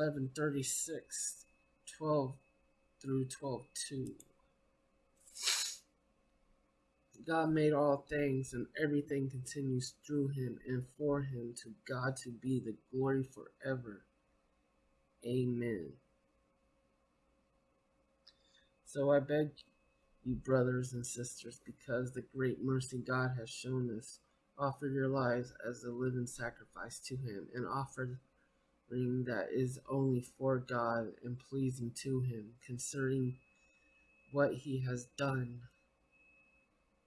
1136, 12 through 12 2. God made all things, and everything continues through him and for him. To God to be the glory forever. Amen. So I beg you, brothers and sisters, because the great mercy God has shown us, offer your lives as a living sacrifice to him, and that is only for God and pleasing to him, concerning what he has done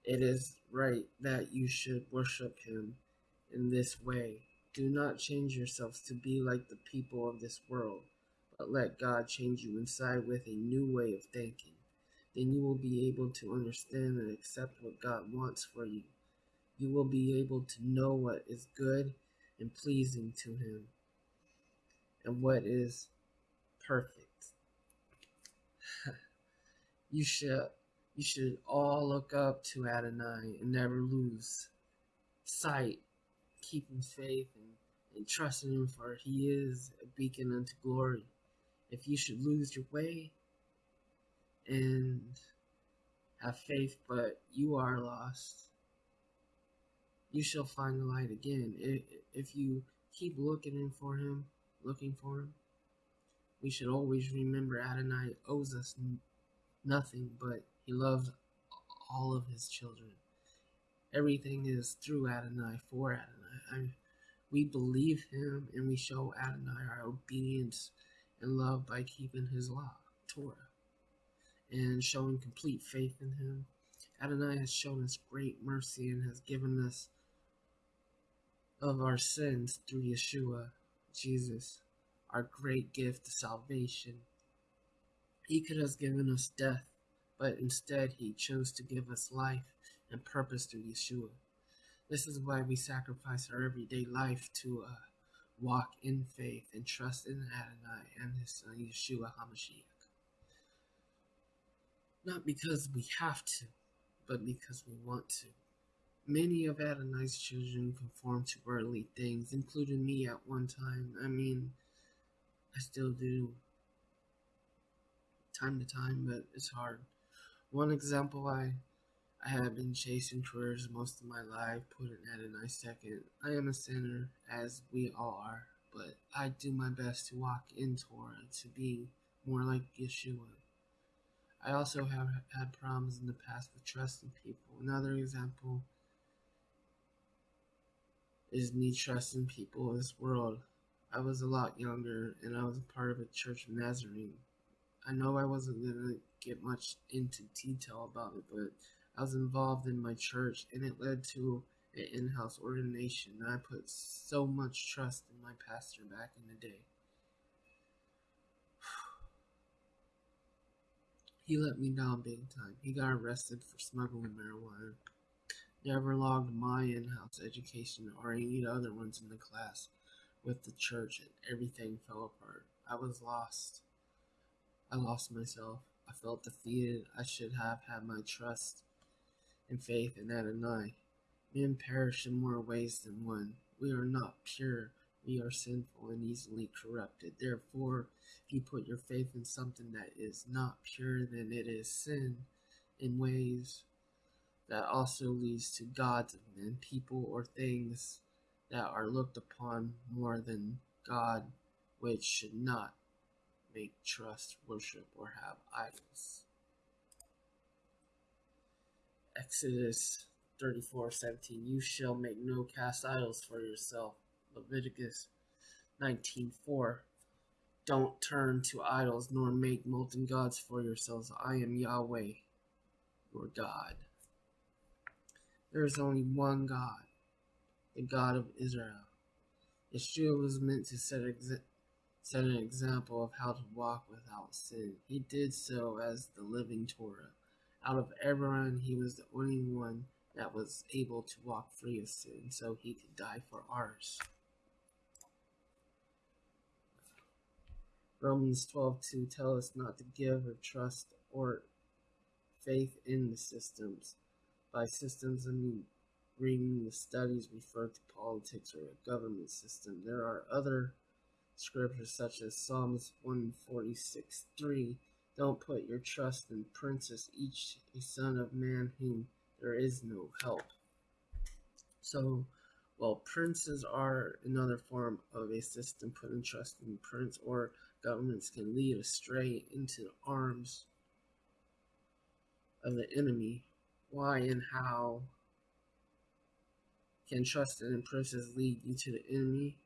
it is right that you should worship him in this way. Do not change yourselves to be like the people of this world, but let God change you inside with a new way of thinking. Then you will be able to understand and accept what God wants for you. You will be able to know what is good and pleasing to Him and what is perfect. you should you should all look up to Adonai and never lose sight, keeping faith and, and trusting Him, for He is a beacon unto glory. If you should lose your way and have faith, but you are lost, you shall find the light again. If you keep looking in for Him, looking for Him, we should always remember Adonai owes us nothing but he loves all of his children. Everything is through Adonai, for Adonai. I, we believe him and we show Adonai our obedience and love by keeping his law, Torah, and showing complete faith in him. Adonai has shown us great mercy and has given us of our sins through Yeshua, Jesus, our great gift of salvation. He could have given us death but instead he chose to give us life and purpose through Yeshua. This is why we sacrifice our everyday life to uh, walk in faith and trust in Adonai and his son Yeshua HaMashiach. Not because we have to, but because we want to. Many of Adonai's children conform to worldly things, including me at one time. I mean, I still do time to time, but it's hard. One example I I have been chasing careers most of my life, putting Adonai second. I am a sinner, as we all are, but I do my best to walk in Torah, to be more like Yeshua. I also have had problems in the past with trusting people. Another example is me trusting people in this world. I was a lot younger and I was a part of a church of Nazarene. I know I wasn't going to get much into detail about it, but I was involved in my church and it led to an in-house ordination. I put so much trust in my pastor back in the day. He let me down big time. He got arrested for smuggling marijuana. Never logged my in-house education or any other ones in the class with the church and everything fell apart. I was lost. I lost myself. I felt defeated. I should have had my trust and faith in Adonai. Men perish in more ways than one. We are not pure. We are sinful and easily corrupted. Therefore, if you put your faith in something that is not pure, then it is sin in ways that also leads to gods and people or things that are looked upon more than God, which should not make trust, worship, or have idols. Exodus 34 17 You shall make no cast idols for yourself. Leviticus 19 4 Don't turn to idols nor make molten gods for yourselves. I am Yahweh, your God. There is only one God, the God of Israel. Yeshua was meant to set set an example of how to walk without sin. He did so as the living Torah. Out of everyone, he was the only one that was able to walk free of sin, so he could die for ours. Romans 12:2 tell us not to give or trust or faith in the systems. By systems, I mean reading the studies refer to politics or a government system. There are other scriptures such as Psalms 146 3. Don't put your trust in princes, each a son of man whom there is no help. So, well, princes are another form of a system putting trust in prince or governments can lead astray into the arms of the enemy. Why and how can trust in princes lead you to the enemy?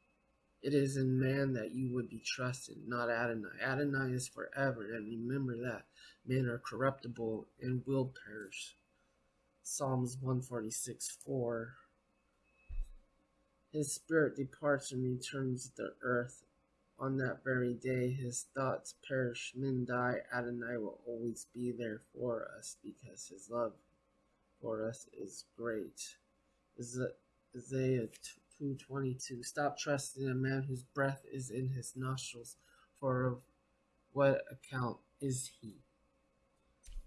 It is in man that you would be trusted, not Adonai. Adonai is forever, and remember that men are corruptible and will perish. Psalms 146 4. His spirit departs and returns to the earth. On that very day, his thoughts perish, men die. Adonai will always be there for us because his love for us is great. Isaiah 2.22 Stop trusting a man whose breath is in his nostrils, for of what account is he?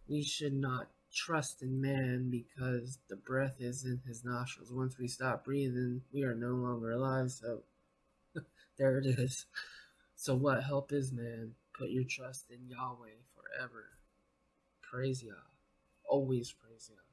We should not trust in man because the breath is in his nostrils. Once we stop breathing, we are no longer alive. So there it is. So what help is man? Put your trust in Yahweh forever. Praise Yah. Always praise Yah.